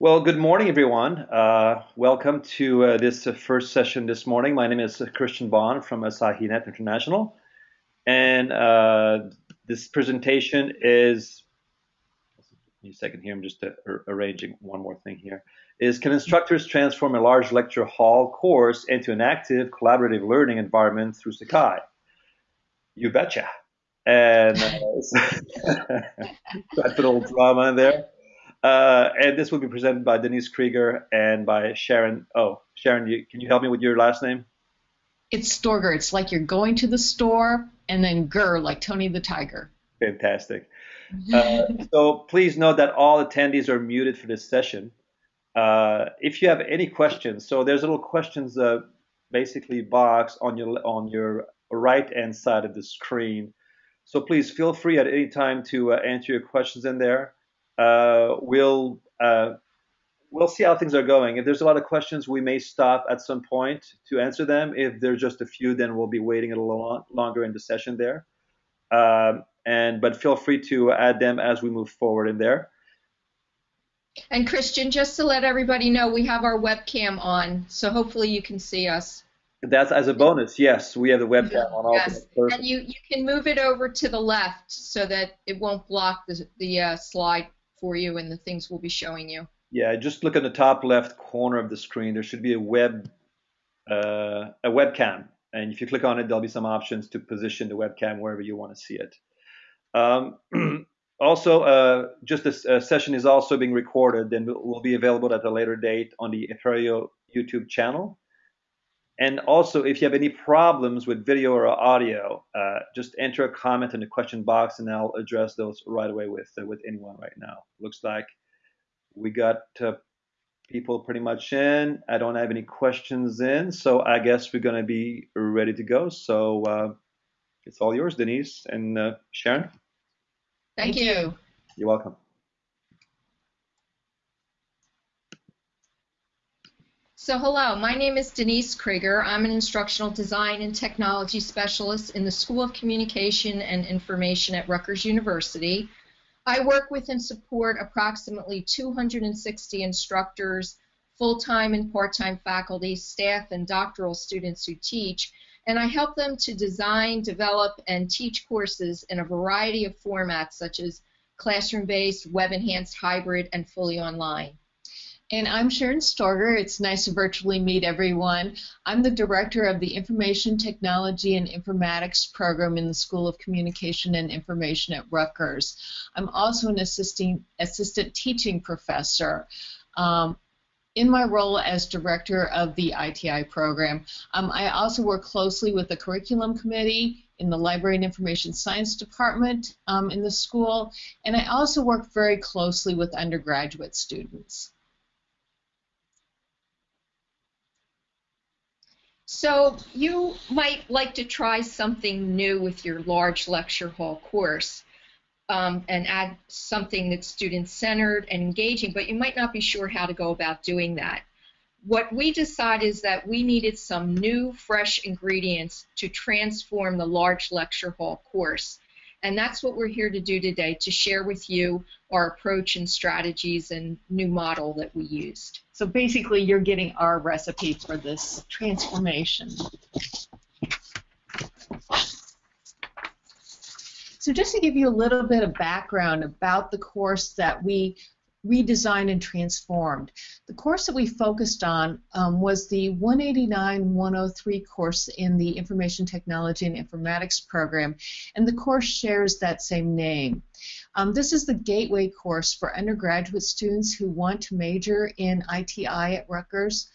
Well, good morning, everyone. Uh, welcome to uh, this uh, first session this morning. My name is Christian Bond from AsahiNet International. And uh, this presentation is, a second here, I'm just uh, arranging one more thing here, is can instructors transform a large lecture hall course into an active collaborative learning environment through Sakai? You betcha. And uh, I put a little drama in there. Uh, and this will be presented by Denise Kreiger and by Sharon. Oh, Sharon, you, can you help me with your last name? It's Stoerger. It's like you're going to the store and then Gur, like Tony the Tiger. Fantastic. Uh, so please note that all attendees are muted for this session. Uh, if you have any questions, so there's a little questions uh, basically box on your on your right hand side of the screen. So please feel free at any time to uh, answer your questions in there. Uh, we'll uh, we'll see how things are going. If there's a lot of questions, we may stop at some point to answer them. If there's just a few, then we'll be waiting a little longer in the session there. Um, and but feel free to add them as we move forward in there. And Christian, just to let everybody know, we have our webcam on, so hopefully you can see us. That's as a bonus. Yes, we have the webcam on. Yes, and you you can move it over to the left so that it won't block the the uh, slide for you and the things we'll be showing you. Yeah, just look in the top left corner of the screen. There should be a web uh, a webcam, and if you click on it, there'll be some options to position the webcam wherever you want to see it. Um, also, uh, just this uh, session is also being recorded and will be available at a later date on the Apereo YouTube channel. And also, if you have any problems with video or audio, uh, just enter a comment in the question box, and I'll address those right away with uh, with anyone right now. Looks like we got uh, people pretty much in. I don't have any questions in, so I guess we're gonna be ready to go. So uh, it's all yours, Denise and uh, Sharon. Thank you. You're welcome. So hello, my name is Denise Kreiger. I'm an instructional design and technology specialist in the School of Communication and Information at Rutgers University. I work with and support approximately 260 instructors, full-time and part-time faculty, staff, and doctoral students who teach, and I help them to design, develop, and teach courses in a variety of formats such as classroom-based, web-enhanced, hybrid, and fully online. And I'm Sharon Stoerger. It's nice to virtually meet everyone. I'm the director of the Information Technology and Informatics program in the School of Communication and Information at Rutgers. I'm also an assisting, assistant teaching professor. Um, in my role as director of the ITI program, um, I also work closely with the curriculum committee in the Library and Information Science Department um, in the school, and I also work very closely with undergraduate students. So you might like to try something new with your large lecture hall course um, and add something that's student-centered and engaging, but you might not be sure how to go about doing that. What we decided is that we needed some new, fresh ingredients to transform the large lecture hall course. And that's what we're here to do today, to share with you our approach and strategies and new model that we used. So basically, you're getting our recipe for this transformation. So just to give you a little bit of background about the course that we redesigned and transformed. The course that we focused on um, was the 189-103 course in the Information Technology and Informatics program, and the course shares that same name. Um, this is the gateway course for undergraduate students who want to major in ITI at Rutgers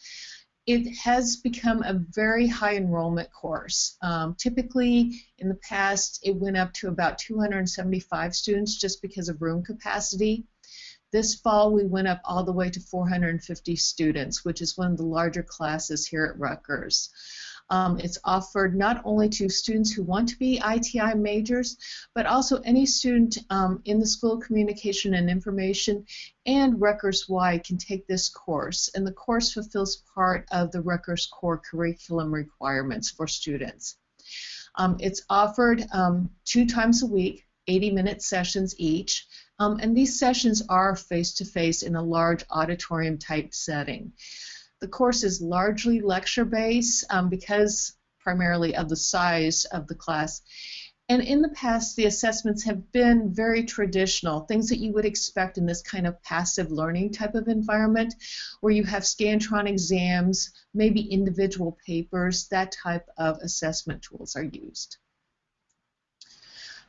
it has become a very high enrollment course. Um, typically, in the past, it went up to about 275 students just because of room capacity. This fall, we went up all the way to 450 students, which is one of the larger classes here at Rutgers. Um, it's offered not only to students who want to be ITI majors, but also any student um, in the School of Communication and Information and Rutgers-wide can take this course. And the course fulfills part of the Rutgers core curriculum requirements for students. Um, it's offered um, two times a week, 80-minute sessions each. Um, and these sessions are face-to-face -face in a large auditorium type setting. The course is largely lecture-based um, because primarily of the size of the class. And in the past, the assessments have been very traditional, things that you would expect in this kind of passive learning type of environment, where you have Scantron exams, maybe individual papers, that type of assessment tools are used.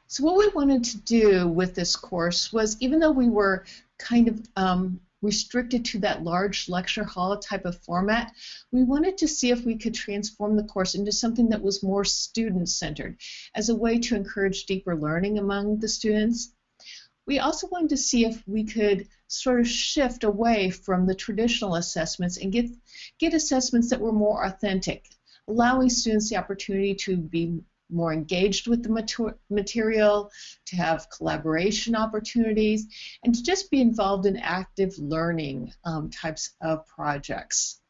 So what we wanted to do with this course was, even though we were kind of um, restricted to that large lecture hall type of format, we wanted to see if we could transform the course into something that was more student-centered as a way to encourage deeper learning among the students. We also wanted to see if we could sort of shift away from the traditional assessments and get, get assessments that were more authentic, allowing students the opportunity to be more engaged with the material, to have collaboration opportunities, and to just be involved in active learning um, types of projects.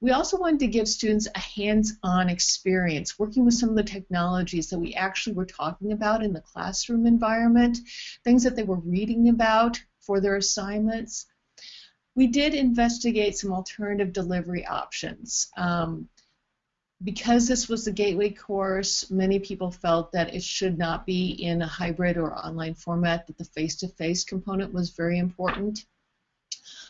We also wanted to give students a hands-on experience working with some of the technologies that we actually were talking about in the classroom environment, things that they were reading about for their assignments. We did investigate some alternative delivery options. Um, because this was the gateway course, many people felt that it should not be in a hybrid or online format, that the face-to-face component was very important.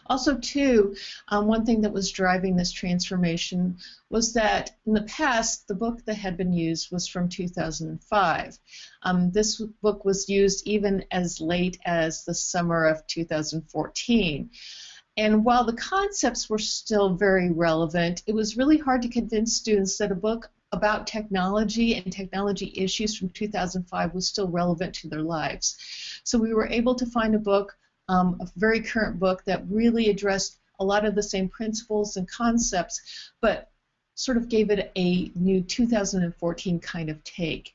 Also, too, um, one thing that was driving this transformation was that in the past, the book that had been used was from 2005. Um, this book was used even as late as the summer of 2014. And while the concepts were still very relevant, it was really hard to convince students that a book about technology and technology issues from 2005 was still relevant to their lives. So we were able to find a book, um, a very current book, that really addressed a lot of the same principles and concepts, but sort of gave it a new 2014 kind of take.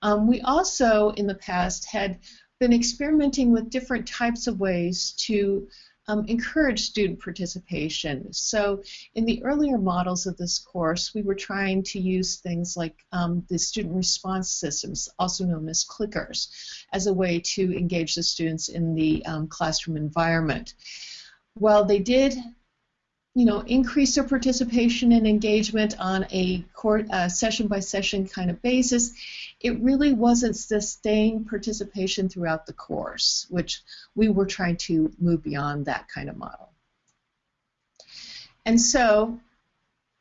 Um, we also, in the past, had been experimenting with different types of ways to um, encourage student participation. So in the earlier models of this course, we were trying to use things like um, the student response systems, also known as clickers, as a way to engage the students in the um, classroom environment. While they did you know, increase their participation and engagement on a court, session by session kind of basis, it really wasn't sustained participation throughout the course, which we were trying to move beyond that kind of model. And so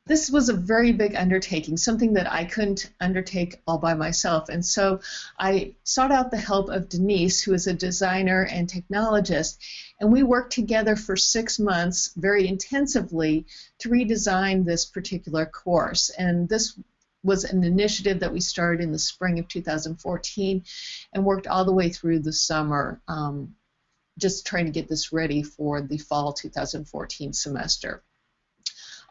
this was a very big undertaking, something that I couldn't undertake all by myself. And so I sought out the help of Denise, who is a designer and technologist, and we worked together for six months very intensively to redesign this particular course. And this was an initiative that we started in the spring of 2014 and worked all the way through the summer, um, just trying to get this ready for the fall 2014 semester.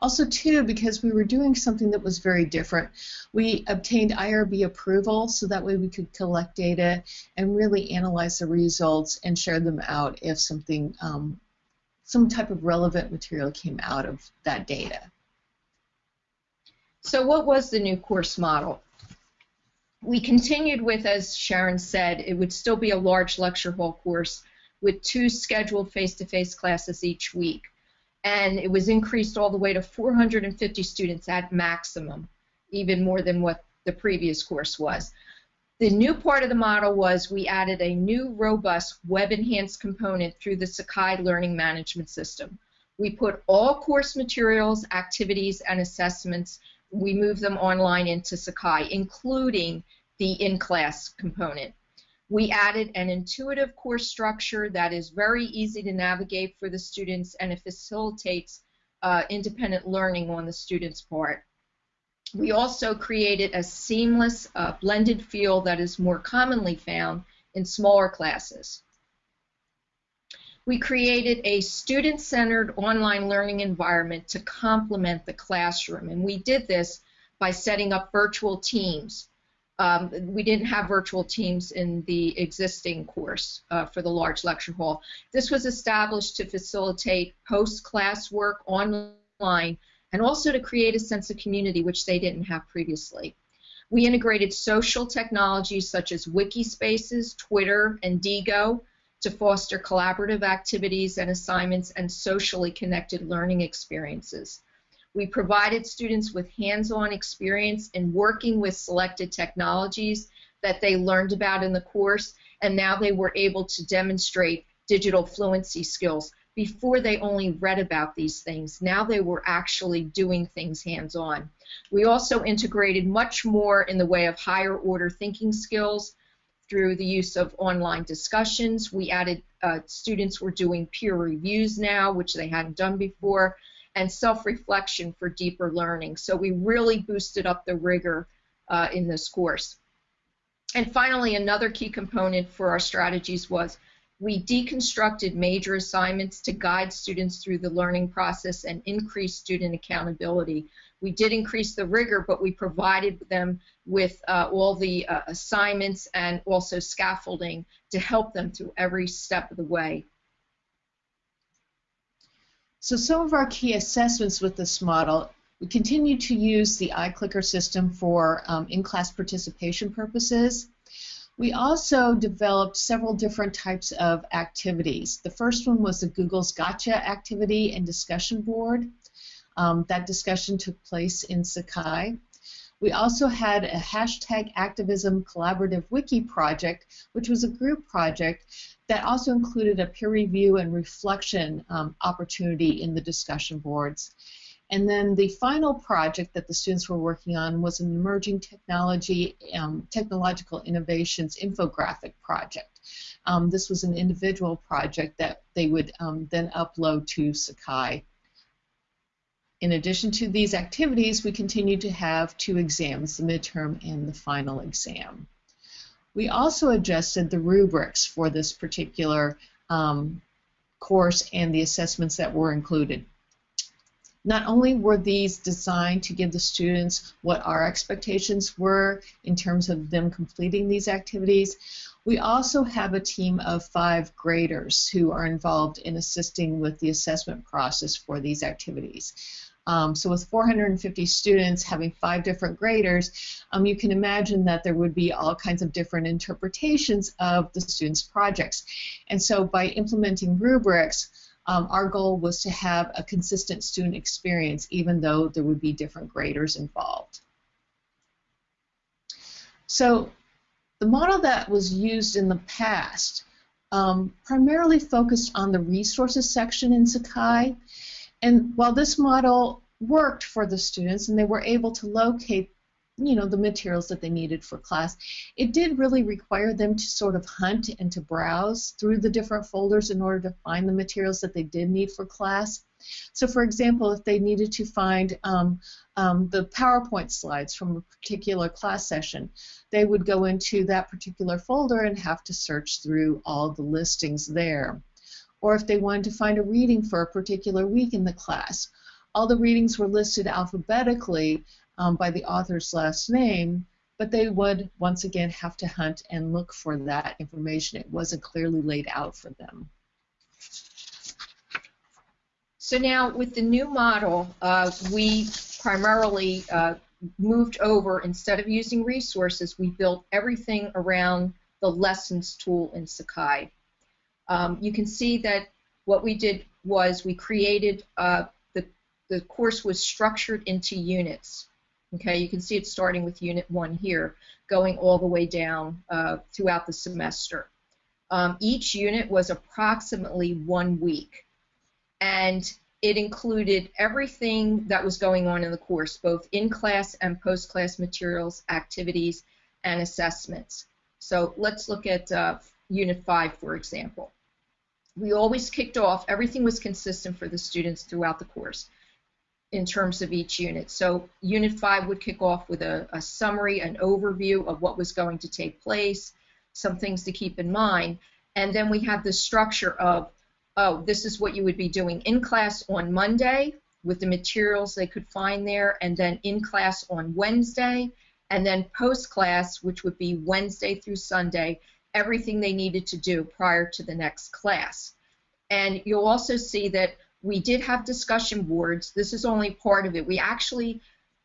Also, too, because we were doing something that was very different, we obtained IRB approval so that way we could collect data and really analyze the results and share them out if something, um, some type of relevant material came out of that data. So what was the new course model? We continued with, as Sharon said, it would still be a large lecture hall course with two scheduled face-to-face -face classes each week and it was increased all the way to 450 students at maximum, even more than what the previous course was. The new part of the model was we added a new robust web-enhanced component through the Sakai Learning Management System. We put all course materials, activities, and assessments, we moved them online into Sakai, including the in-class component. We added an intuitive course structure that is very easy to navigate for the students and it facilitates uh, independent learning on the student's part. We also created a seamless uh, blended feel that is more commonly found in smaller classes. We created a student-centered online learning environment to complement the classroom, and we did this by setting up virtual teams um, we didn't have virtual teams in the existing course uh, for the large lecture hall. This was established to facilitate post-class work online and also to create a sense of community, which they didn't have previously. We integrated social technologies such as Wikispaces, Twitter, and Diigo, to foster collaborative activities and assignments and socially connected learning experiences. We provided students with hands-on experience in working with selected technologies that they learned about in the course, and now they were able to demonstrate digital fluency skills. Before they only read about these things, now they were actually doing things hands-on. We also integrated much more in the way of higher order thinking skills through the use of online discussions. We added uh, students were doing peer reviews now, which they hadn't done before, and self-reflection for deeper learning. So we really boosted up the rigor uh, in this course. And finally, another key component for our strategies was we deconstructed major assignments to guide students through the learning process and increase student accountability. We did increase the rigor, but we provided them with uh, all the uh, assignments and also scaffolding to help them through every step of the way. So some of our key assessments with this model, we continue to use the iClicker system for um, in-class participation purposes. We also developed several different types of activities. The first one was the Google's Gotcha activity and discussion board. Um, that discussion took place in Sakai. We also had a hashtag activism collaborative wiki project, which was a group project that also included a peer review and reflection um, opportunity in the discussion boards. And then the final project that the students were working on was an emerging technology, um, technological innovations infographic project. Um, this was an individual project that they would um, then upload to Sakai. In addition to these activities, we continue to have two exams, the midterm and the final exam. We also adjusted the rubrics for this particular um, course and the assessments that were included. Not only were these designed to give the students what our expectations were in terms of them completing these activities, we also have a team of five graders who are involved in assisting with the assessment process for these activities. Um, so with 450 students having five different graders, um, you can imagine that there would be all kinds of different interpretations of the students' projects. And so by implementing rubrics, um, our goal was to have a consistent student experience even though there would be different graders involved. So the model that was used in the past um, primarily focused on the resources section in Sakai. And while this model worked for the students and they were able to locate you know the materials that they needed for class it did really require them to sort of hunt and to browse through the different folders in order to find the materials that they did need for class. So for example if they needed to find um, um, the PowerPoint slides from a particular class session they would go into that particular folder and have to search through all the listings there or if they wanted to find a reading for a particular week in the class all the readings were listed alphabetically um, by the author's last name, but they would once again have to hunt and look for that information. It wasn't clearly laid out for them. So now with the new model, uh, we primarily uh, moved over, instead of using resources, we built everything around the lessons tool in Sakai. Um, you can see that what we did was we created, uh, the, the course was structured into units. Okay, you can see it's starting with Unit 1 here, going all the way down uh, throughout the semester. Um, each unit was approximately one week, and it included everything that was going on in the course, both in-class and post-class materials, activities, and assessments. So let's look at uh, Unit 5, for example. We always kicked off, everything was consistent for the students throughout the course in terms of each unit. So Unit 5 would kick off with a, a, summary, an overview of what was going to take place, some things to keep in mind, and then we have the structure of, oh, this is what you would be doing in class on Monday with the materials they could find there, and then in class on Wednesday, and then post class, which would be Wednesday through Sunday, everything they needed to do prior to the next class. And you'll also see that we did have discussion boards. This is only part of it. We actually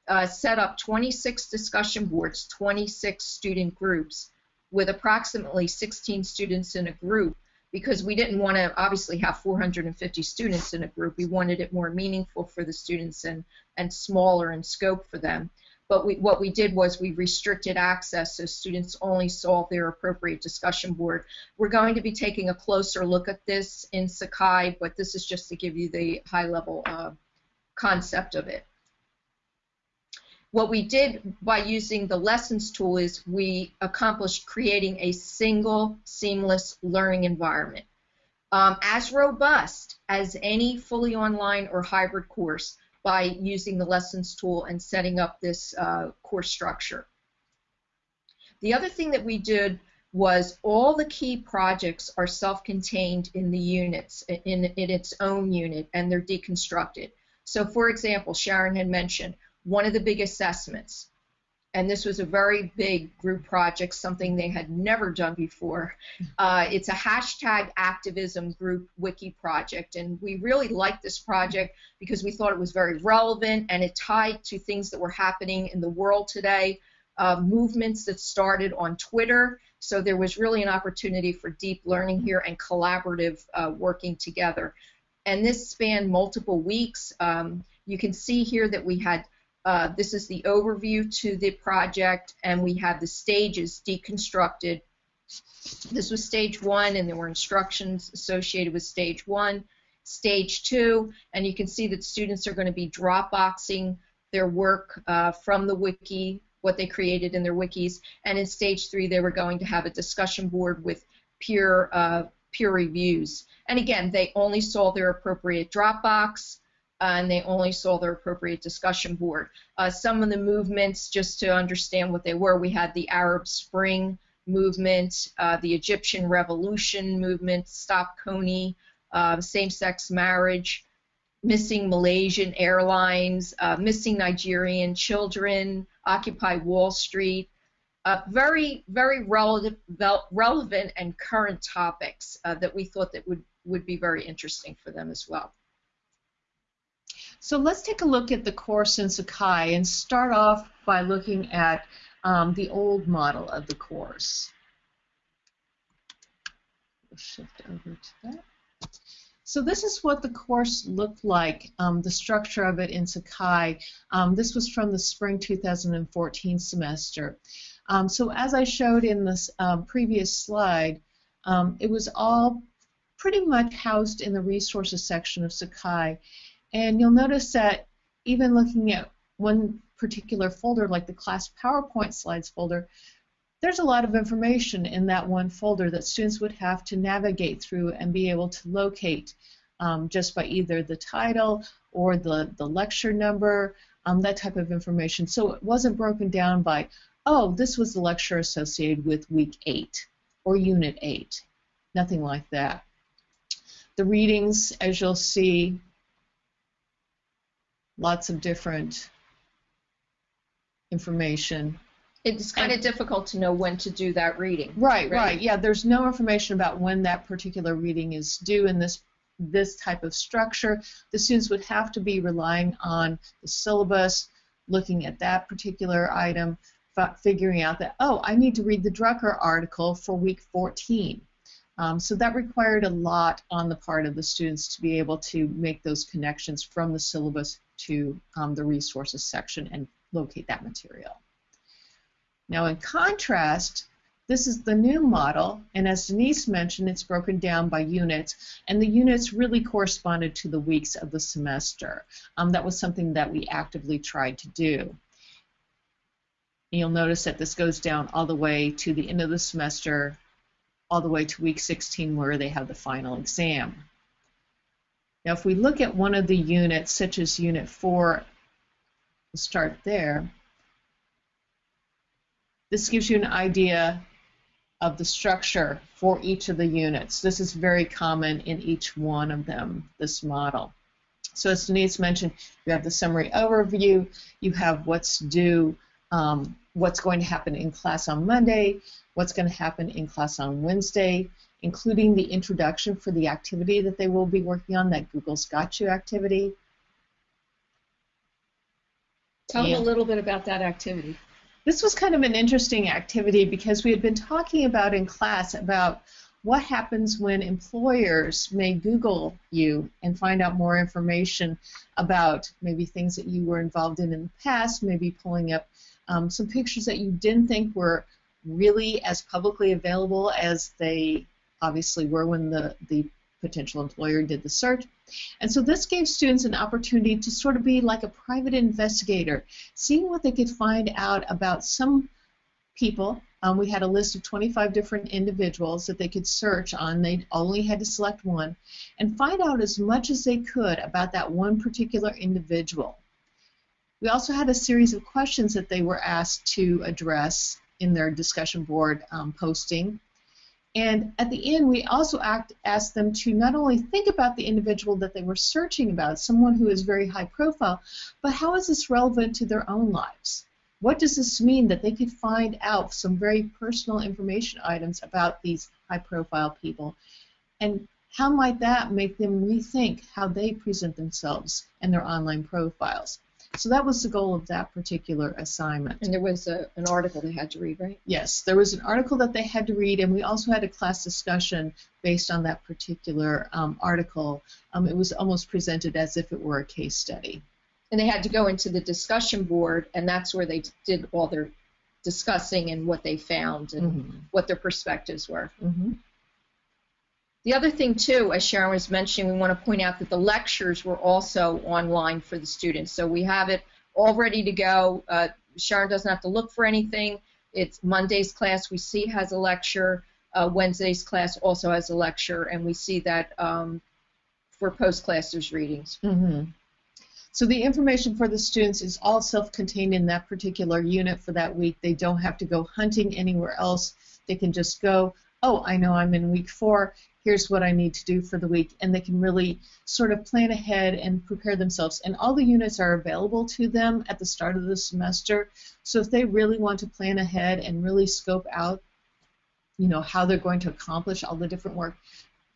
uh, set up 26 discussion boards, 26 student groups, with approximately 16 students in a group because we didn't want to obviously have 450 students in a group. We wanted it more meaningful for the students and, and smaller in scope for them. But we, what we did was we restricted access so students only saw their appropriate discussion board. We're going to be taking a closer look at this in Sakai, but this is just to give you the high level uh, concept of it. What we did by using the lessons tool is we accomplished creating a single seamless learning environment. Um, as robust as any fully online or hybrid course, by using the lessons tool and setting up this uh, course structure. The other thing that we did was all the key projects are self-contained in the units, in, in its own unit, and they're deconstructed. So for example, Sharon had mentioned one of the big assessments and this was a very big group project, something they had never done before. Uh, it's a hashtag activism group wiki project, and we really liked this project because we thought it was very relevant and it tied to things that were happening in the world today, uh, movements that started on Twitter. So there was really an opportunity for deep learning here and collaborative uh, working together. And this spanned multiple weeks. Um, you can see here that we had uh, this is the overview to the project, and we have the stages deconstructed. This was stage one, and there were instructions associated with stage one. Stage two, and you can see that students are going to be Dropboxing their work uh, from the wiki, what they created in their wikis, and in stage three, they were going to have a discussion board with peer uh, peer reviews. And again, they only saw their appropriate Dropbox and they only saw their appropriate discussion board. Uh, some of the movements, just to understand what they were, we had the Arab Spring movement, uh, the Egyptian Revolution movement, Stop uh, same-sex marriage, missing Malaysian Airlines, uh, missing Nigerian children, Occupy Wall Street, uh, very, very relevant, relevant and current topics uh, that we thought that would, would be very interesting for them as well. So let's take a look at the course in Sakai and start off by looking at um, the old model of the course. We'll shift over to that. So this is what the course looked like, um, the structure of it in Sakai. Um, this was from the spring 2014 semester. Um, so as I showed in this um, previous slide, um, it was all pretty much housed in the resources section of Sakai. And you'll notice that even looking at one particular folder, like the class PowerPoint slides folder, there's a lot of information in that one folder that students would have to navigate through and be able to locate um, just by either the title or the, the lecture number, um, that type of information. So it wasn't broken down by, oh, this was the lecture associated with week 8 or unit 8. Nothing like that. The readings, as you'll see, lots of different information. It's kind of difficult to know when to do that reading. Right, right, right. Yeah, there's no information about when that particular reading is due in this this type of structure. The students would have to be relying on the syllabus, looking at that particular item, figuring out that, oh, I need to read the Drucker article for week 14. Um, so that required a lot on the part of the students to be able to make those connections from the syllabus to um, the resources section and locate that material. Now in contrast, this is the new model, and as Denise mentioned, it's broken down by units, and the units really corresponded to the weeks of the semester. Um, that was something that we actively tried to do. you'll notice that this goes down all the way to the end of the semester, all the way to week 16 where they have the final exam. Now, if we look at one of the units, such as Unit 4, we'll start there. This gives you an idea of the structure for each of the units. This is very common in each one of them, this model. So as Denise mentioned, you have the summary overview, you have what's due, um, what's going to happen in class on Monday, what's going to happen in class on Wednesday, including the introduction for the activity that they will be working on, that Google's Got You activity. Tell them a little bit about that activity. This was kind of an interesting activity because we had been talking about in class about what happens when employers may Google you and find out more information about maybe things that you were involved in in the past, maybe pulling up um, some pictures that you didn't think were really as publicly available as they obviously were when the, the potential employer did the search. And so this gave students an opportunity to sort of be like a private investigator, seeing what they could find out about some people. Um, we had a list of 25 different individuals that they could search on. They only had to select one and find out as much as they could about that one particular individual. We also had a series of questions that they were asked to address in their discussion board um, posting. And at the end, we also act, asked them to not only think about the individual that they were searching about, someone who is very high profile, but how is this relevant to their own lives? What does this mean that they could find out some very personal information items about these high profile people? And how might that make them rethink how they present themselves and their online profiles? So that was the goal of that particular assignment. And there was a, an article they had to read, right? Yes, there was an article that they had to read, and we also had a class discussion based on that particular um, article. Um, it was almost presented as if it were a case study. And they had to go into the discussion board, and that's where they did all their discussing and what they found and mm-hmm. what their perspectives were. Mm-hmm. The other thing, too, as Sharon was mentioning, we want to point out that the lectures were also online for the students. So we have it all ready to go. Uh, Sharon doesn't have to look for anything. It's Monday's class we see has a lecture. Uh, Wednesday's class also has a lecture, and we see that um, for post-class there's readings. Mm-hmm. So the information for the students is all self-contained in that particular unit for that week. They don't have to go hunting anywhere else. They can just go, oh, I know I'm in week four here's what I need to do for the week, and they can really sort of plan ahead and prepare themselves. And all the units are available to them at the start of the semester. So if they really want to plan ahead and really scope out, you know, how they're going to accomplish all the different work,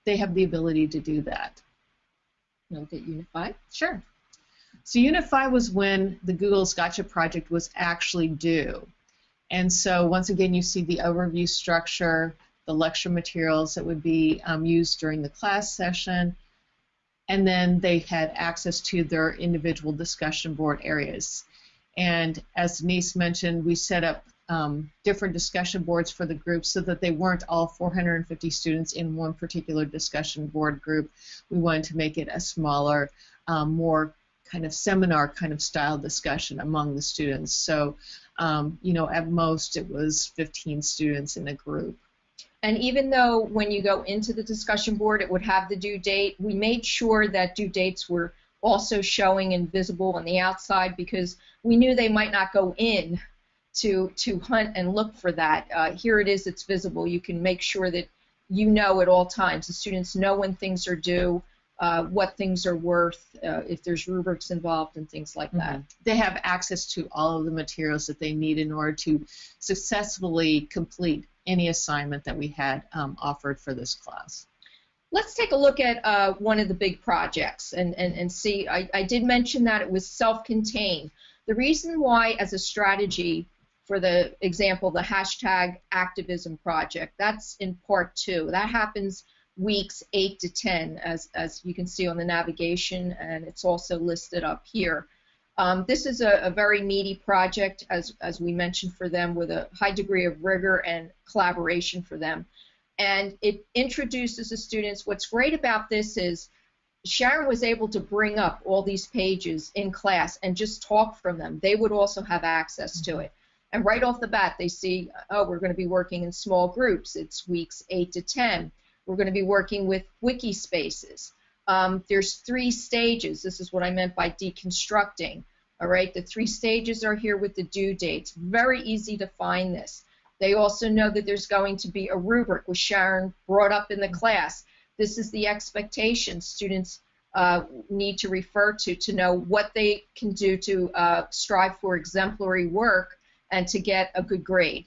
they have the ability to do that. You know, get 5? Sure. So Unit 5 was when the Google's Gotcha project was actually due. And so once again, you see the overview structure, the lecture materials that would be um, used during the class session, and then they had access to their individual discussion board areas. And as Denise mentioned, we set up um, different discussion boards for the groups so that they weren't all 450 students in one particular discussion board group. We wanted to make it a smaller, um, more kind of seminar kind of style discussion among the students. So, um, you know, at most it was 15 students in a group. And even though when you go into the discussion board it would have the due date, we made sure that due dates were also showing and visible on the outside because we knew they might not go in to to hunt and look for that. Uh, here it is, it's visible. You can make sure that you know at all times. The students know when things are due, uh, what things are worth, uh, if there's rubrics involved, and things like that. Mm-hmm. They have access to all of the materials that they need in order to successfully complete any assignment that we had um, offered for this class. Let's take a look at uh, one of the big projects and, and, and see. I, I did mention that it was self-contained. The reason why, as a strategy, for the example, the hashtag activism project, that's in part two. That happens weeks 8 to 10, as, as you can see on the navigation, and it's also listed up here. Um, this is a, a, very meaty project, as, as we mentioned for them, with a high degree of rigor and collaboration for them. And it introduces the students. What's great about this is Sharon was able to bring up all these pages in class and just talk from them. They would also have access to it. And right off the bat, they see, oh, we're going to be working in small groups. It's weeks 8 to 10. We're going to be working with Wikispaces. Um, there's three stages. This is what I meant by deconstructing. All right, the three stages are here with the due dates. Very easy to find this. They also know that there's going to be a rubric, which Sharon brought up in the class. This is the expectation students uh, need to refer to to know what they can do to uh, strive for exemplary work and to get a good grade.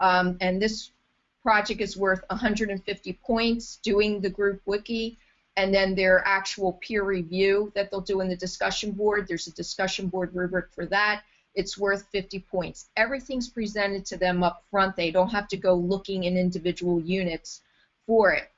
Um, and this project is worth 150 points doing the group wiki and then their actual peer review that they'll do in the discussion board. There's a discussion board rubric for that. It's worth 50 points. Everything's presented to them up front. They don't have to go looking in individual units for it.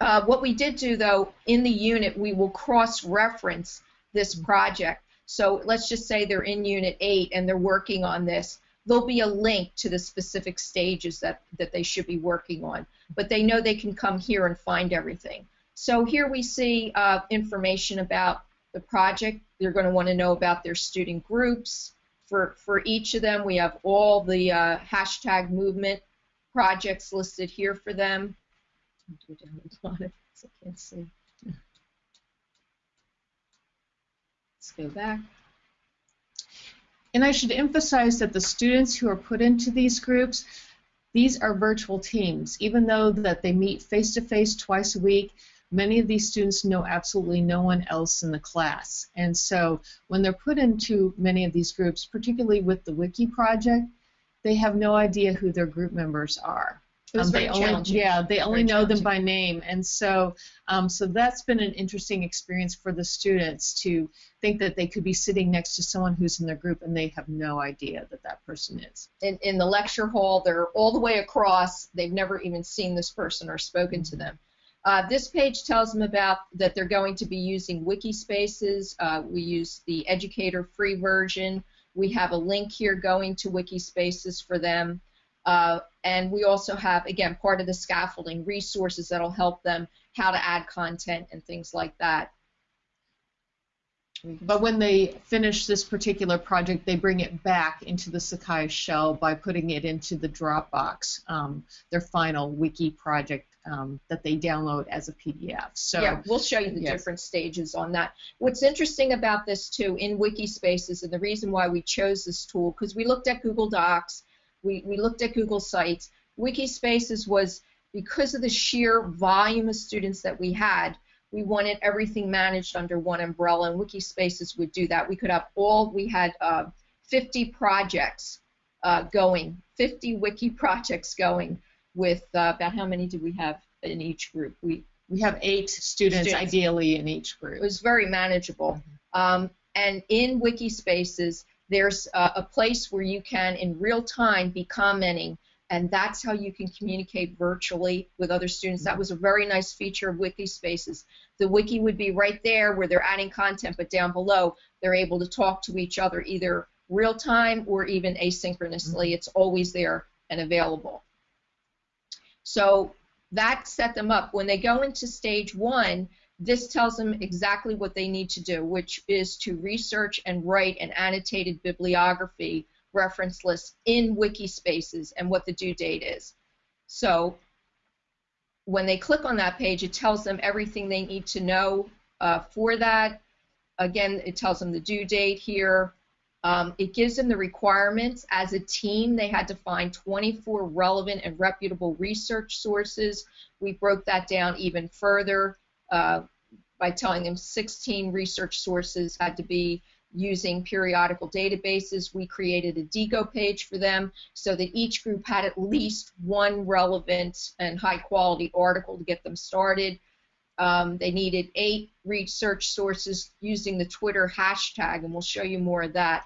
Uh, what we did do, though, in the unit, we will cross-reference this project. So let's just say they're in Unit 8 and they're working on this. There'll be a link to the specific stages that, that they should be working on. But they know they can come here and find everything. So here we see uh, information about the project. They're going to want to know about their student groups. For, for each of them, we have all the uh, hashtag movement projects listed here for them. I can't see. Let's go back. And I should emphasize that the students who are put into these groups, these are virtual teams. Even though that they meet face-to-face twice a week, many of these students know absolutely no one else in the class. And so when they're put into many of these groups, particularly with the Wiki project, they have no idea who their group members are. It was Um, very they only, yeah, they only know them by name, and so um, so that's been an interesting experience for the students to think that they could be sitting next to someone who's in their group and they have no idea that that person is. in, in the lecture hall. They're all the way across. They've never even seen this person or spoken to them. Uh, this page tells them about that they're going to be using Wikispaces. Uh, we use the educator free version. We have a link here going to Wikispaces for them. Uh, and we also have, again, part of the scaffolding, resources that'll help them how to add content and things like that. But when they finish this particular project, they bring it back into the Sakai shell by putting it into the Dropbox, um, their final wiki project um, that they download as a PDF. So yeah, we'll show you the yes. different stages on that. What's interesting about this too in Wikispaces, and the reason why we chose this tool, because we looked at Google Docs, we, we looked at Google Sites. Wikispaces was because of the sheer volume of students that we had, we wanted everything managed under one umbrella, and Wikispaces would do that. We could have all, we had uh, 50 projects uh, going, 50 wiki projects going with uh, about how many did we have in each group? We we have eight students, Students. ideally in each group. it was very manageable. Um, and in Wikispaces, there's a, a place where you can, in real time, be commenting, and that's how you can communicate virtually with other students. That was a very nice feature of Wikispaces. The wiki would be right there where they're adding content, but down below, they're able to talk to each other either real time or even asynchronously. It's always there and available. So that set them up. When they go into stage one, this tells them exactly what they need to do, which is to research and write an annotated bibliography reference list in Wikispaces and what the due date is. So when they click on that page, it tells them everything they need to know uh, for that. Again, it tells them the due date here. Um, it gives them the requirements. As a team, they had to find 24 relevant and reputable research sources. We broke that down even further uh, by telling them 16 research sources had to be using periodical databases. We created a Diigo page for them so that each group had at least one relevant and high quality article to get them started. Um, they needed eight research sources using the Twitter hashtag, and we'll show you more of that.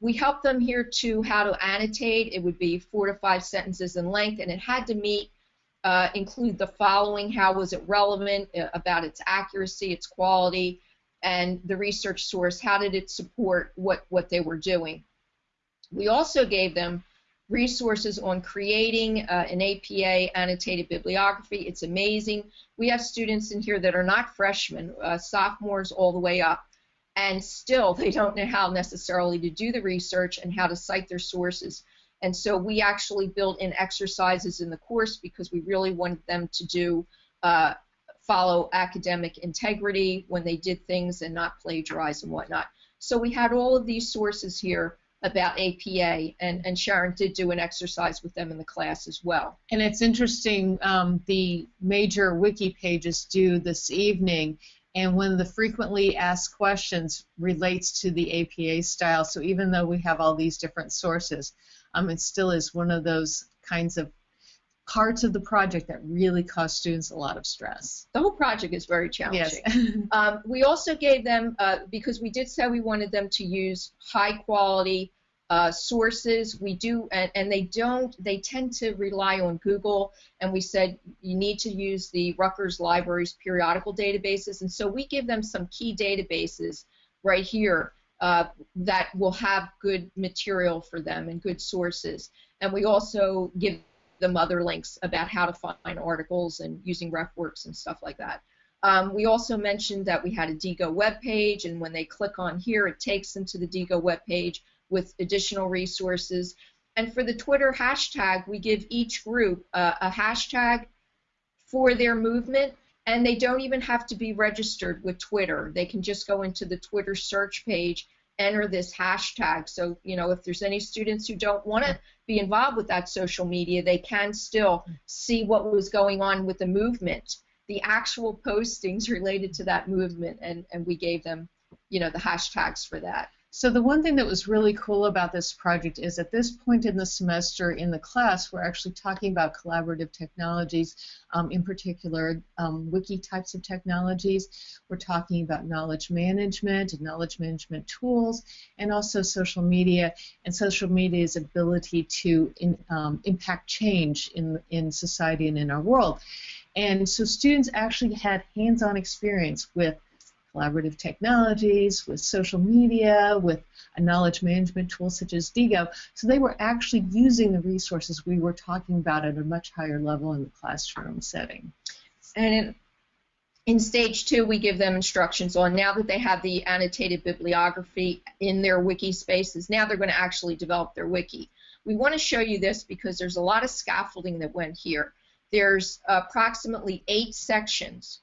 We helped them here to how to annotate. It would be four to five sentences in length, and it had to meet, uh, include the following: how was it relevant, uh, about its accuracy, its quality, and the research source. How did it support what what they were doing? We also gave them resources on creating uh, an APA annotated bibliography. It's amazing. We have students in here that are not freshmen, uh, sophomores all the way up, and still they don't know how necessarily to do the research and how to cite their sources. And so we actually built in exercises in the course because we really wanted them to do uh, follow academic integrity when they did things and not plagiarize and whatnot. So we had all of these sources here about APA, and, and Sharon did do an exercise with them in the class as well. And it's interesting, um, the major wiki pages due this evening, and when the frequently asked questions relates to the APA style, so even though we have all these different sources, um, it still is one of those kinds of parts of the project that really cause students a lot of stress. The whole project is very Yes. challenging. Um, we also gave them, uh, because we did say we wanted them to use high quality uh, sources. We do, and, and, they don't, they tend to rely on Google. And we said you need to use the Rutgers Library's periodical databases. And so we give them some key databases right here uh, that will have good material for them and good sources. And we also give them mother links about how to find articles and using RefWorks and stuff like that. Um, we also mentioned that we had a Diigo web page, and when they click on here, it takes them to the Diigo web page with additional resources. And for the Twitter hashtag, we give each group a hashtag for their movement, and they don't even have to be registered with Twitter. They can just go into the Twitter search page, enter this hashtag. So, you know, if there's any students who don't want to be involved with that social media, they can still see what was going on with the movement the actual postings related to that movement, and, and we gave them, you know, the hashtags for that. So the one thing that was really cool about this project is at this point in the semester in the class, we're actually talking about collaborative technologies, um, in particular um, wiki types of technologies. We're talking about knowledge management and knowledge management tools, and also social media and social media's ability to in, um, impact change in in society and in our world. And so students actually had hands-on experience with collaborative technologies, with social media, with a knowledge management tool such as Diigo. So they were actually using the resources we were talking about at a much higher level in the classroom setting. And in, in stage two, we give them instructions on now that they have the annotated bibliography in their Wikispaces, now they're going to actually develop their wiki. We want to show you this because there's a lot of scaffolding that went here. There's approximately eight sections,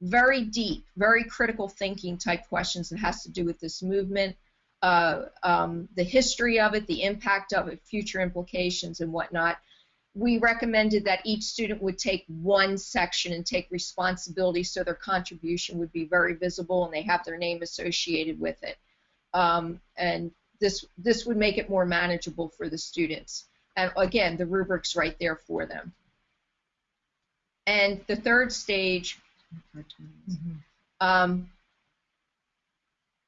very deep, very critical thinking type questions that has to do with this movement, uh, um, the history of it, the impact of it, future implications, and whatnot. We recommended that each student would take one section and take responsibility so their contribution would be very visible and they have their name associated with it. Um, and this this would make it more manageable for the students. And again, the rubric's right there for them. And the third stage, mm-hmm. um,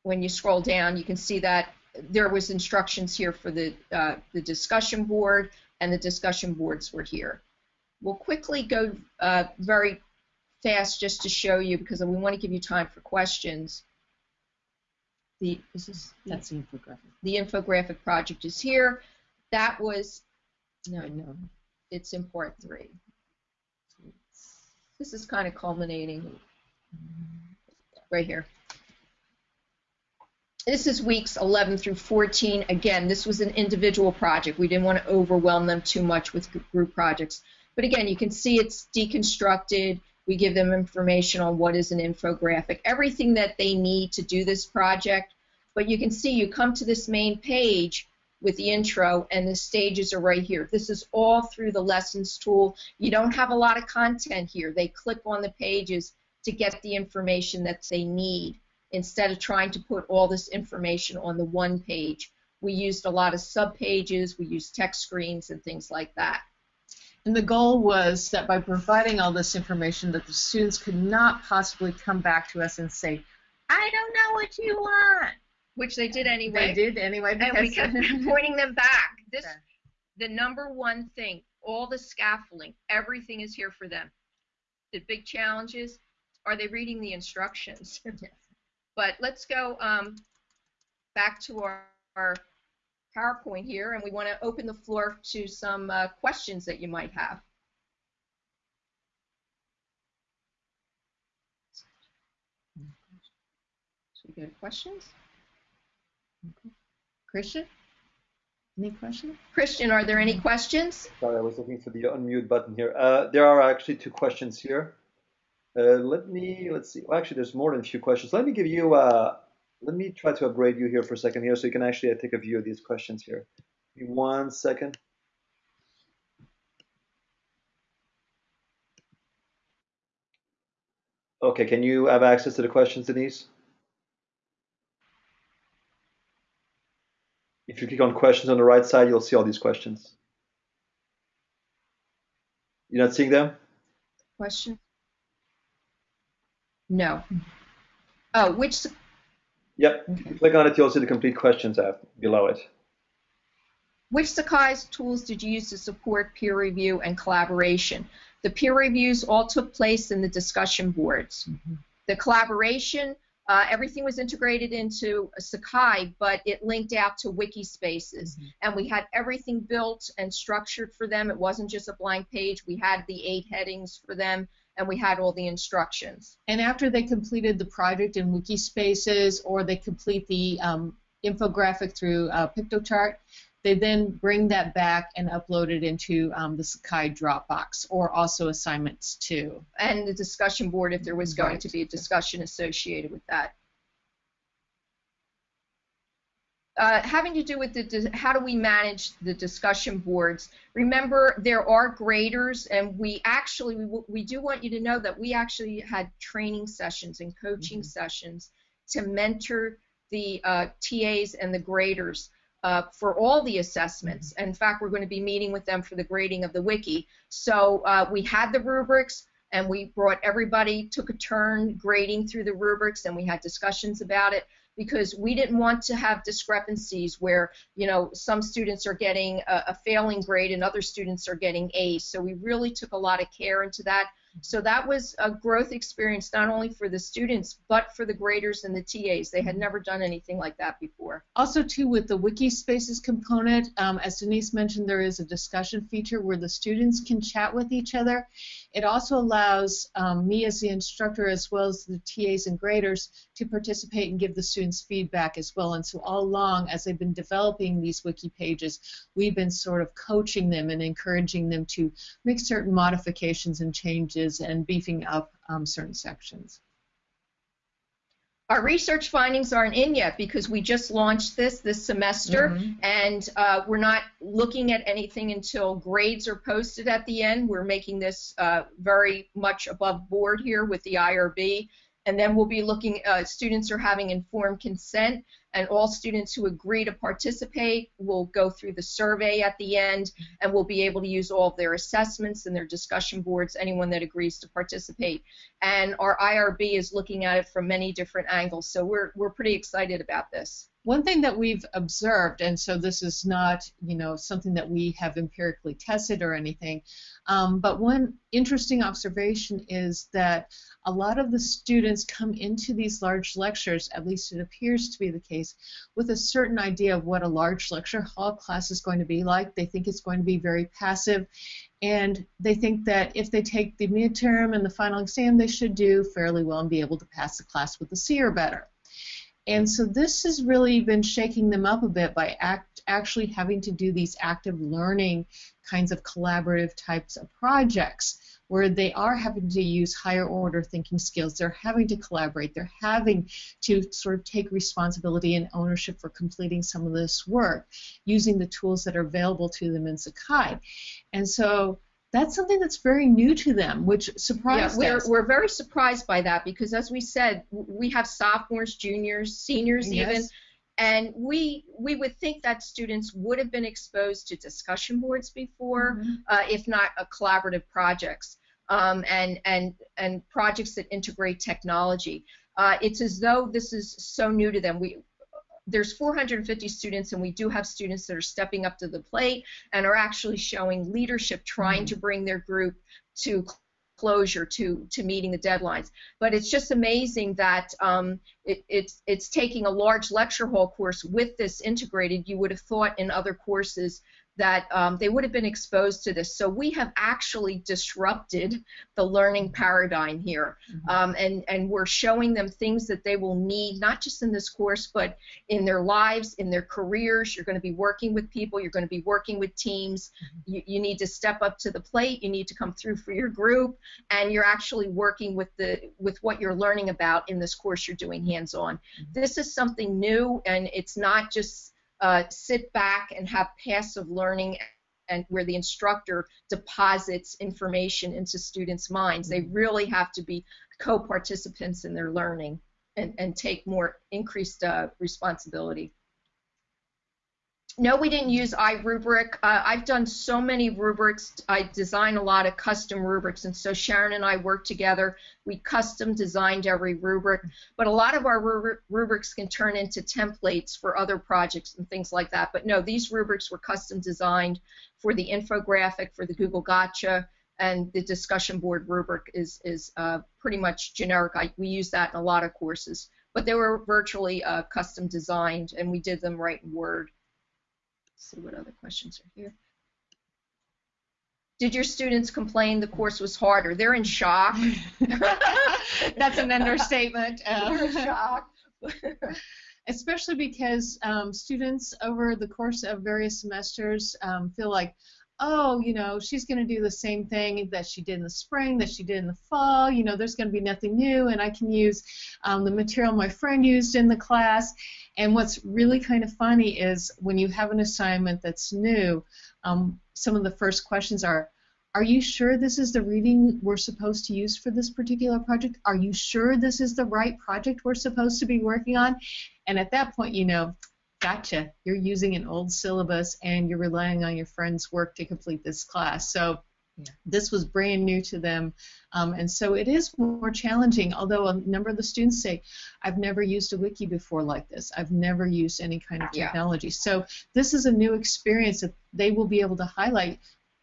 when you scroll down, you can see that there was instructions here for the, uh, the discussion board, and the discussion boards were here. We'll quickly go uh, very fast just to show you, because we want to give you time for questions. The, this is, That's the infographic. The infographic project is here. That was, no, no, it's in part three. This is kind of culminating right here. This is weeks 11 through 14. Again, this was an individual project. We didn't want to overwhelm them too much with group projects. But again, you can see it's deconstructed. We give them information on what is an infographic, everything that they need to do this project. But you can see you come to this main page with the intro and the stages are right here. This is all through the lessons tool. You don't have a lot of content here. They click on the pages to get the information that they need instead of trying to put all this information on the one page. We used a lot of subpages, we used text screens and things like that. And the goal was that by providing all this information that the students could not possibly come back to us and say, I don't know what you want which they did anyway. They did anyway. And we kept pointing them back. This, the number one thing, all the scaffolding, everything is here for them. The big challenge is, are they reading the instructions? but let's go um, back to our, our, PowerPoint here, and we want to open the floor to some uh, questions that you might have. So we go to questions. Christian? Any questions? Christian, are there any questions? Sorry, I was looking for the unmute button here. Uh, there are actually two questions here. Uh, let me, let's see. Well, actually, there's more than a few questions. Let me give you, uh, let me try to upgrade you here for a second here so you can actually uh, take a view of these questions here. Give me one second. Okay, can you have access to the questions, Denise? If you click on questions on the right side, you'll see all these questions. You're not seeing them? Question? No. Oh, which? Yep. click on it, you'll see the complete questions app below it. which Sakai's tools did you use to support peer review and collaboration? The peer reviews all took place in the discussion boards. Mm-hmm. The collaboration, uh, everything was integrated into Sakai, but it linked out to Wikispaces. Mm-hmm. And we had everything built and structured for them. It wasn't just a blank page. We had the eight headings for them and we had all the instructions. And after they completed the project in Wikispaces or they complete the um, infographic through uh, Piktochart, they then bring that back and upload it into um, the Sakai Dropbox or also assignments too. And the discussion board if there was going right. to be a discussion associated with that. Uh, having to do with the how do we manage the discussion boards. Remember, there are graders, and we actually we, we do want you to know that we actually had training sessions and coaching mm -hmm. sessions to mentor the uh, TAs and the graders uh, for all the assessments. In fact, we're going to be meeting with them for the grading of the wiki. So uh, we had the rubrics and we brought everybody, took a turn grading through the rubrics and we had discussions about it because we didn't want to have discrepancies where you know some students are getting a, a, failing grade and other students are getting A's. So we really took a lot of care into that. So that was a growth experience not only for the students but for the graders and the TAs. They had mm-hmm. never done anything like that before. Also, too, with the Wikispaces component, um, as Denise mentioned, there is a discussion feature where the students can chat with each other. It also allows um, me as the instructor as well as the TAs and graders to participate and give the students feedback as well. And so all along, as they've been developing these wiki pages, we've been sort of coaching them and encouraging them to make certain modifications and changes and beefing up um, certain sections. Our research findings aren't in yet because we just launched this this semester, mm-hmm. and uh, we're not looking at anything until grades are posted at the end. We're making this uh, very much above board here with the IRB, and then we'll be looking. Uh, students are having informed consent, and all students who agree to participate will go through the survey at the end and will be able to use all of their assessments and their discussion boards, anyone that agrees to participate. And our IRB is looking at it from many different angles, so we're, we're pretty excited about this. One thing that we've observed, and so this is not, you know, something that we have empirically tested or anything, um, but one interesting observation is that a lot of the students come into these large lectures, at least it appears to be the case, with a certain idea of what a large lecture hall class is going to be like. They think it's going to be very passive, and they think that if they take the midterm and the final exam, they should do fairly well and be able to pass the class with a C or better. And so this has really been shaking them up a bit by act, actually having to do these active learning kinds of collaborative types of projects where they are having to use higher order thinking skills. They're having to collaborate. They're having to sort of take responsibility and ownership for completing some of this work using the tools that are available to them in Sakai. And so that's something that's very new to them, which surprised yeah, we're, us. We're very surprised by that because, as we said, we have sophomores, juniors, seniors, yes. even, and we we would think that students would have been exposed to discussion boards before, mm-hmm. uh, if not uh, collaborative projects, um, and and and projects that integrate technology. Uh, it's as though this is so new to them. We there's 450 students, and we do have students that are stepping up to the plate and are actually showing leadership, trying mm-hmm. to bring their group to closure to to meeting the deadlines. But it's just amazing that um, it, it's it's taking a large lecture hall course with this integrated. You would have thought in other courses that um, they would have been exposed to this. So we have actually disrupted the learning paradigm here, mm-hmm. um, and and we're showing them things that they will need not just in this course, but in their lives, in their careers. You're going to be working with people. You're going to be working with teams. Mm-hmm. You, you need to step up to the plate. You need to come through for your group, and you're actually working with the with what you're learning about in this course you're doing hands-on. Mm-hmm. This is something new, and it's not just uh, sit back and have passive learning and where the instructor deposits information into students' minds. They mm-hmm. really have to be co-participants in their learning and, and take more increased uh, responsibility. No, we didn't use iRubric. Uh, I've done so many rubrics. I design a lot of custom rubrics, and so Sharon and I worked together. We custom designed every rubric, but a lot of our rubrics can turn into templates for other projects and things like that. But no, these rubrics were custom designed for the infographic, for the Google Gotcha, and the discussion board rubric is is uh, pretty much generic. I, we use that in a lot of courses, but they were virtually uh, custom designed, and we did them right in Word. Let's see what other questions are here. Did your students complain the course was harder? They're in shock. That's an understatement. They're in shock. Especially because um, students over the course of various semesters um, feel like, oh, you know, she's going to do the same thing that she did in the spring, that she did in the fall. You know, there's going to be nothing new, and I can use um, the material my friend used in the class. And what's really kind of funny is when you have an assignment that's new, um, some of the first questions are, are you sure this is the reading we're supposed to use for this particular project? Are you sure this is the right project we're supposed to be working on? And at that point, you know, gotcha, you're using an old syllabus and you're relying on your friend's work to complete this class. So yeah. this was brand new to them. Um, and so it is more challenging, although a number of the students say, I've never used a wiki before like this. I've never used any kind of technology. Yeah. So this is a new experience that they will be able to highlight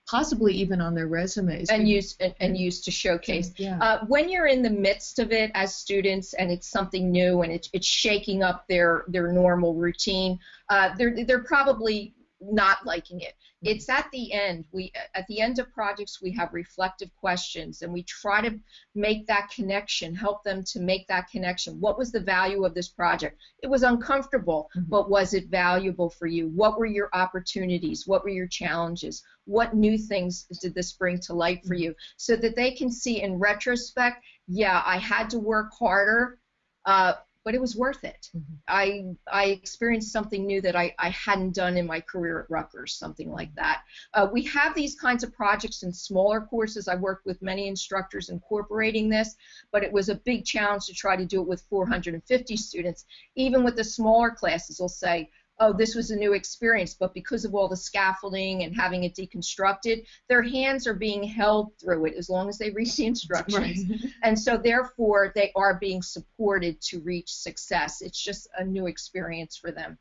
possibly even on their resumes and use and, and use to showcase yeah. uh, when you're in the midst of it as students and it's something new and it's, it's shaking up their their normal routine uh, they're they're probably not liking it. Mm-hmm. It's at the end. We at the end of projects we have reflective questions and we try to make that connection, help them to make that connection. What was the value of this project? It was uncomfortable, mm-hmm. but was it valuable for you? What were your opportunities? What were your challenges? What new things did this bring to light for mm-hmm. you? So that they can see in retrospect, yeah, I had to work harder. Uh, but it was worth it. Mm-hmm. I I experienced something new that I, I hadn't done in my career at Rutgers, something like that. Uh, we have these kinds of projects in smaller courses. I worked with many instructors incorporating this, but it was a big challenge to try to do it with 450 students. Even with the smaller classes, we'll say, oh, this was a new experience, but because of all the scaffolding and having it deconstructed, their hands are being held through it as long as they read the instructions. Right. and so, therefore, they are being supported to reach success. It's just a new experience for them.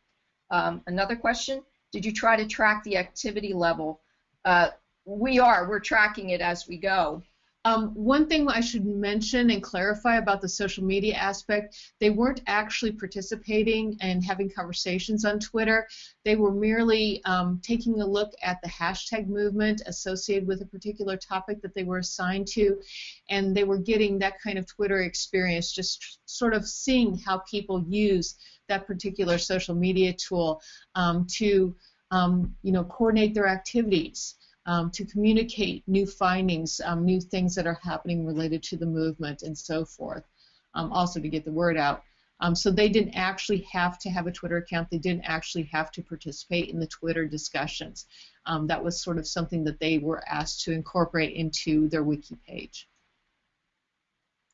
Um, another question Did you try to track the activity level? Uh, we are, we're tracking it as we go. Um, one thing I should mention and clarify about the social media aspect, they weren't actually participating and having conversations on Twitter. They were merely um, taking a look at the hashtag movement associated with a particular topic that they were assigned to, and they were getting that kind of Twitter experience, just sort of seeing how people use that particular social media tool um, to, um, you know, coordinate their activities um, to communicate new findings, um, new things that are happening related to the movement, and so forth. Um, also to get the word out. Um, so they didn't actually have to have a Twitter account. They didn't actually have to participate in the Twitter discussions. Um, that was sort of something that they were asked to incorporate into their wiki page.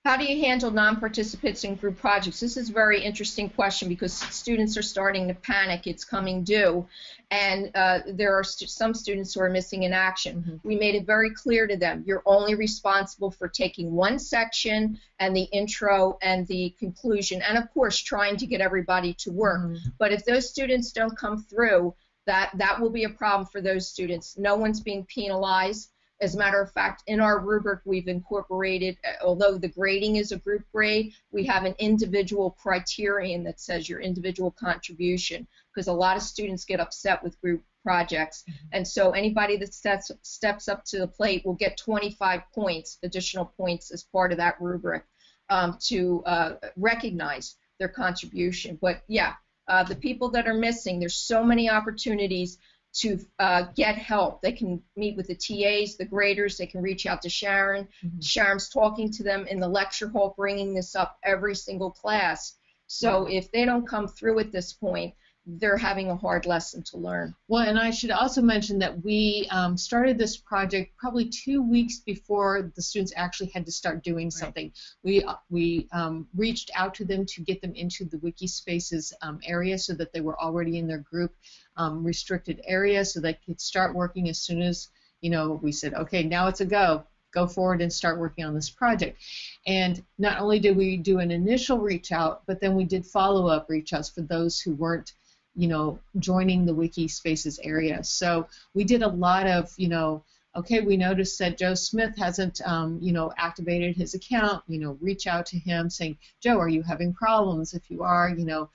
How do you handle non-participants in group projects? This is a very interesting question because students are starting to panic. It's coming due, and uh, there are st some students who are missing in action. Mm -hmm. We made it very clear to them, you're only responsible for taking one section and the intro and the conclusion, and of course trying to get everybody to work. Mm -hmm. But if those students don't come through, that, that will be a problem for those students. No one's being penalized as a matter of fact, in our rubric, we've incorporated, uh, although the grading is a group grade, we have an individual criterion that says your individual contribution, because a lot of students get upset with group projects. Mm-hmm. And so anybody that steps, steps up to the plate will get 25 points, additional points, as part of that rubric um, to uh, recognize their contribution. But yeah, uh, the people that are missing, there's so many opportunities to uh, get help. They can meet with the TAs, the graders. They can reach out to Sharon. Mm-hmm. Sharon's talking to them in the lecture hall, bringing this up every single class. So if they don't come through at this point, they're having a hard lesson to learn. Well, and I should also mention that we um, started this project probably two weeks before the students actually had to start doing right. something. We uh, we um, reached out to them to get them into the Wikispaces um, area so that they were already in their group um, restricted area so they could start working as soon as you know we said okay now it's a go go forward and start working on this project and not only did we do an initial reach out but then we did follow-up reach outs for those who weren't you know joining the Wikispaces area so we did a lot of you know okay, we noticed that Joe Smith hasn't, um, you know, activated his account. You know, reach out to him saying, Joe, are you having problems? If you are, you know,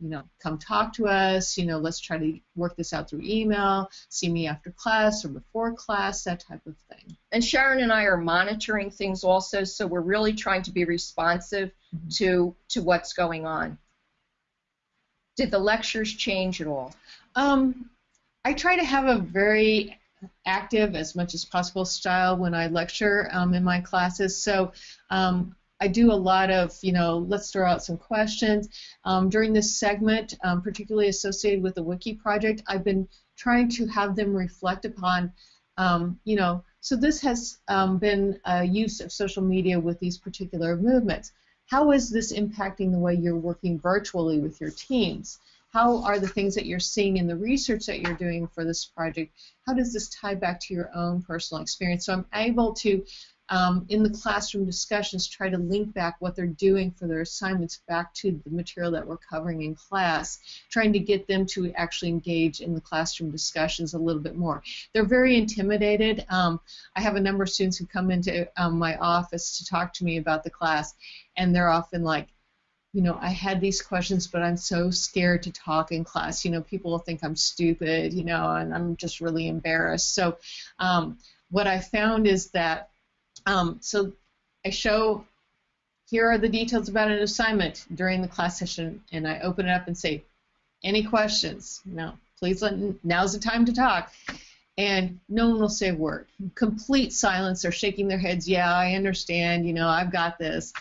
you know, come talk to us. You know, let's try to work this out through email. See me after class or before class, that type of thing. And Sharon and I are monitoring things also, so we're really trying to be responsive mm-hmm. to to what's going on. Did the lectures change at all? Um, I try to have a very active as much as possible style when I lecture um, in my classes. So um, I do a lot of, you know, let's throw out some questions. Um, during this segment, um, particularly associated with the Wiki project, I've been trying to have them reflect upon, um, you know, so this has um, been a use of social media with these particular movements. How is this impacting the way you're working virtually with your teams? how are the things that you're seeing in the research that you're doing for this project, how does this tie back to your own personal experience? So I'm able to, um, in the classroom discussions, try to link back what they're doing for their assignments back to the material that we're covering in class, trying to get them to actually engage in the classroom discussions a little bit more. They're very intimidated. Um, I have a number of students who come into um, my office to talk to me about the class, and they're often like, you know, I had these questions, but I'm so scared to talk in class. You know, people will think I'm stupid, you know, and I'm just really embarrassed. So, um, what I found is that, um, so I show, here are the details about an assignment during the class session, and I open it up and say, any questions? No, please let, now's the time to talk. And no one will say a word. Complete silence. They're shaking their heads. Yeah, I understand. You know, I've got this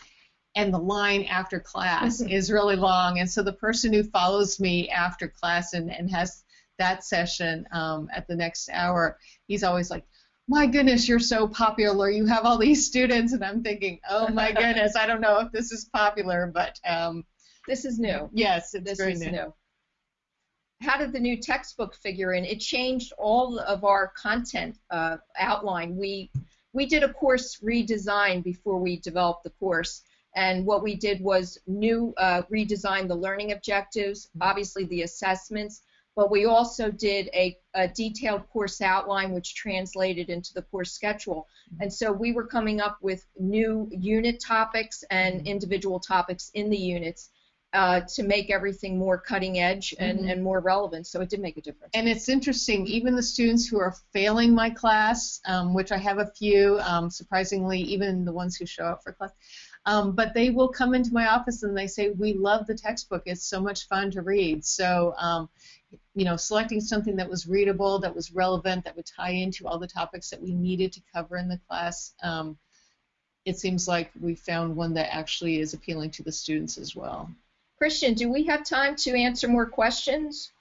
and the line after class is really long. And so the person who follows me after class and, and has that session um, at the next hour, he's always like, my goodness, you're so popular. You have all these students. And I'm thinking, oh my goodness, I don't know if this is popular, but. Um, this is new. Yes, it's this very is new. new. How did the new textbook figure in? It changed all of our content uh, outline. We we did a course redesign before we developed the course, and what we did was new uh, redesign the learning objectives, obviously the assessments, but we also did a, a, detailed course outline which translated into the course schedule. And so we were coming up with new unit topics and individual topics in the units uh, to make everything more cutting edge and, mm-hmm. and more relevant. So it did make a difference. And it's interesting, even the students who are failing my class, um, which I have a few, um, surprisingly, even the ones who show up for class, um, but they will come into my office and they say, "We love the textbook. It's so much fun to read." So, um, you know, selecting something that was readable, that was relevant, that would tie into all the topics that we needed to cover in the class. Um, it seems like we found one that actually is appealing to the students as well. Christian, do we have time to answer more questions?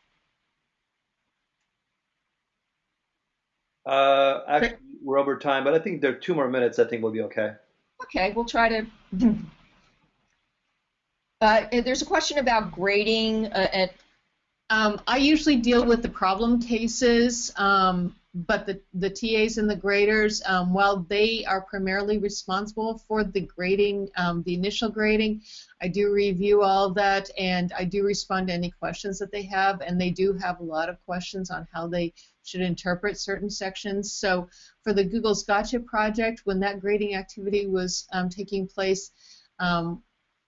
Uh, actually, we're over time, but I think there are two more minutes. I think we'll be okay. Okay, we'll try to. Uh, there's a question about grading. Uh, and, um, I usually deal with the problem cases, um, but the, the TAs and the graders, um, while they are primarily responsible for the grading, um, the initial grading, I do review all that and I do respond to any questions that they have, and they do have a lot of questions on how they should interpret certain sections. So for the Google's Gotcha project, when that grading activity was um, taking place, um,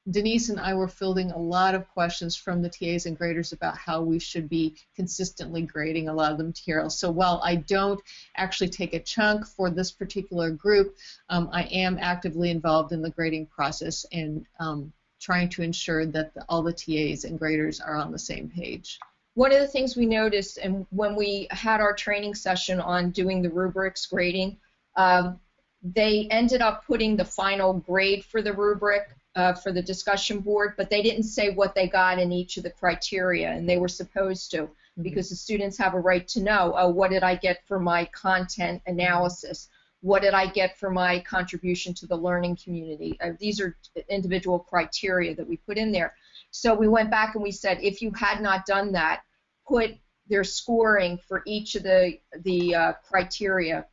Denise and I were fielding a lot of questions from the TAs and graders about how we should be consistently grading a lot of the material. So while I don't actually take a chunk for this particular group, um, I am actively involved in the grading process and um, trying to ensure that the, all the TAs and graders are on the same page one of the things we noticed, and when we had our training session on doing the rubrics grading, um, they ended up putting the final grade for the rubric uh, for the discussion board, but they didn't say what they got in each of the criteria, and they were supposed to, mm-hmm. because the students have a right to know, oh, what did I get for my content analysis? What did I get for my contribution to the learning community? Uh, these are individual criteria that we put in there. So we went back and we said, if you had not done that, put their scoring for each of the the uh, criteria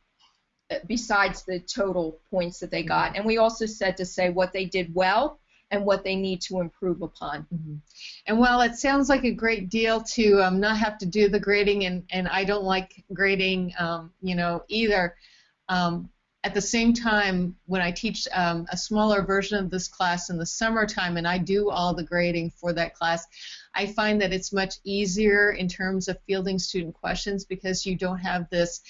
uh, besides the total points that they got. And we also said to say what they did well and what they need to improve upon. Mm-hmm. And while it sounds like a great deal to um, not have to do the grading, and, and I don't like grading, um, you know, either, um, at the same time, when I teach um, a smaller version of this class in the summertime and I do all the grading for that class, I find that it's much easier in terms of fielding student questions because you don't have this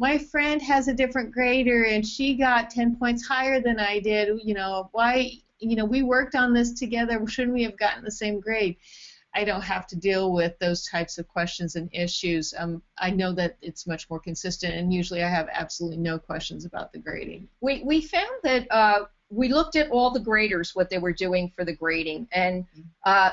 my friend has a different grader and she got 10 points higher than I did. You know, why, you know, we worked on this together. Shouldn't we have gotten the same grade? I don't have to deal with those types of questions and issues. Um, I know that it's much more consistent, and usually I have absolutely no questions about the grading. We, we found that uh, we looked at all the graders, what they were doing for the grading, and uh,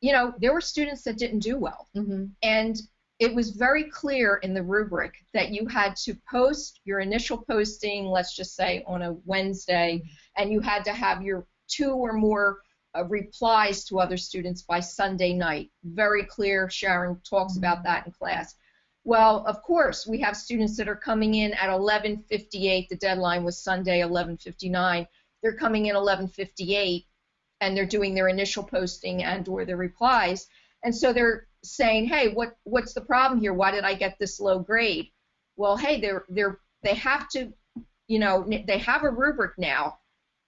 you know there were students that didn't do well, mm-hmm. and it was very clear in the rubric that you had to post your initial posting, let's just say on a Wednesday, and you had to have your two or more uh, replies to other students by Sunday night. Very clear. Sharon talks Mm-hmm. about that in class. Well, of course, we have students that are coming in at 11:58. The deadline was Sunday 11:59. They're coming in 11:58, and they're doing their initial posting and/or their replies, and so they're saying, "Hey, what what's the problem here? Why did I get this low grade?" Well, hey, they're they're they have to, you know, they have a rubric now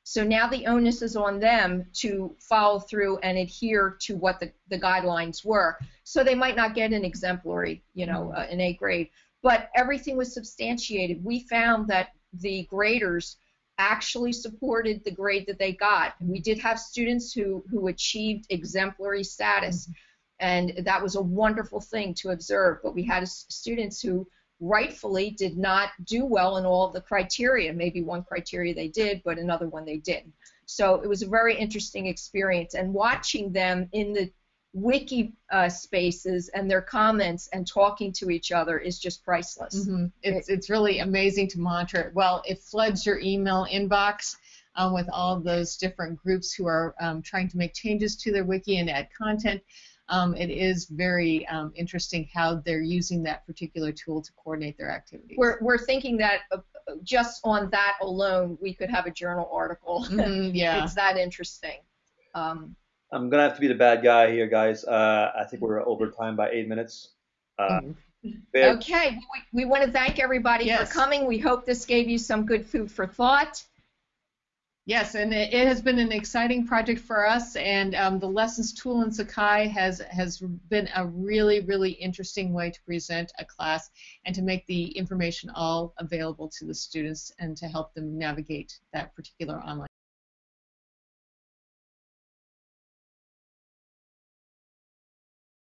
so now the onus is on them to follow through and adhere to what the, the guidelines were. So they might not get an exemplary, you know, uh, an A grade, but everything was substantiated. We found that the graders actually supported the grade that they got. We did have students who, who achieved exemplary status, and that was a wonderful thing to observe. But we had students who rightfully did not do well in all the criteria. Maybe one criteria they did, but another one they didn't. So it was a very interesting experience. And watching them in the wiki uh, spaces and their comments and talking to each other is just priceless. Mm-hmm. It's, it's really amazing to monitor it. Well, it floods your email inbox. Um, with all those different groups who are um, trying to make changes to their wiki and add content. Um, it is very um, interesting how they're using that particular tool to coordinate their activities. We're, we're thinking that uh, just on that alone, we could have a journal article. Mm-hmm, yeah. it's that interesting. Um, I'm gonna have to be the bad guy here, guys. Uh, I think we're over time by eight minutes. Uh, okay, we, we want to thank everybody yes. for coming. We hope this gave you some good food for thought. Yes, and it, it, has been an exciting project for us, and um, the lessons tool in Sakai has has been a really, really interesting way to present a class and to make the information all available to the students and to help them navigate that particular online.